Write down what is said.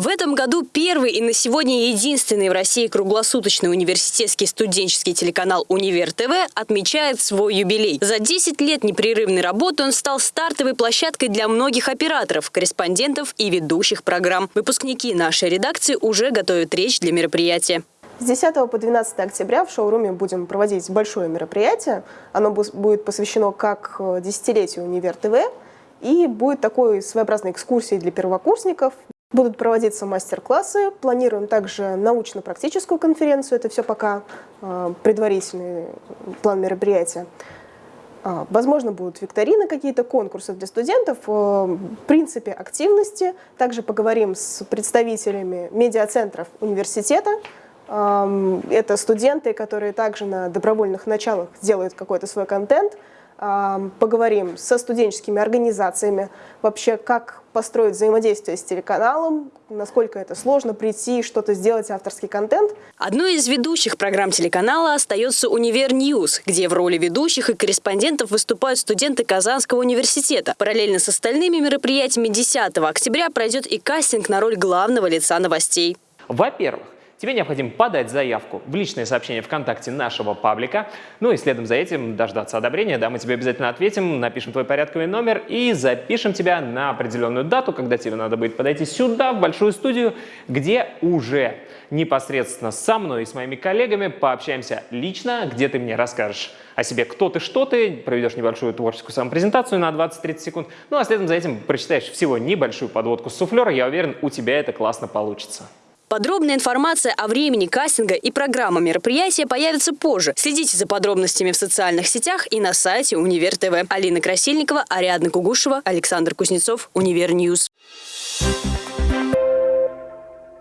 В этом году первый и на сегодня единственный в России круглосуточный университетский студенческий телеканал «Универ ТВ» отмечает свой юбилей. За 10 лет непрерывной работы он стал стартовой площадкой для многих операторов, корреспондентов и ведущих программ. Выпускники нашей редакции уже готовят речь для мероприятия. С 10 по 12 октября в шоуруме будем проводить большое мероприятие. Оно будет посвящено как э, десятилетию «Универ ТВ», и будет такой своеобразной экскурсией для первокурсников. Будут проводиться мастер-классы, планируем также научно-практическую конференцию, это все пока э, предварительный план мероприятия. А, возможно, будут викторины, какие-то конкурсы для студентов, э, в принципе, активности. Также поговорим с представителями медиацентров университета. Это студенты, которые также на добровольных началах делают какой-то свой контент – поговорим со студенческими организациями, вообще как построить взаимодействие с телеканалом, насколько это сложно прийти, что-то сделать, авторский контент. Одной из ведущих программ телеканала остается «Универ News», где в роли ведущих и корреспондентов выступают студенты Казанского университета. Параллельно с остальными мероприятиями 10 октября пройдет и кастинг на роль главного лица новостей. Во-первых, Тебе необходимо подать заявку в личное сообщение ВКонтакте нашего паблика, ну и следом за этим дождаться одобрения, да, мы тебе обязательно ответим, напишем твой порядковый номер и запишем тебя на определенную дату, когда тебе надо будет подойти сюда, в большую студию, где уже непосредственно со мной и с моими коллегами пообщаемся лично, где ты мне расскажешь о себе, кто ты, что ты, проведешь небольшую творческую самопрезентацию на 20-30 секунд, ну а следом за этим прочитаешь всего небольшую подводку с суфлера, я уверен, у тебя это классно получится. Подробная информация о времени кастинга и программа мероприятия появится позже. Следите за подробностями в социальных сетях и на сайте Универ ТВ. Алина Красильникова, Ариадна Кугушева, Александр Кузнецов, Универ News. Thank you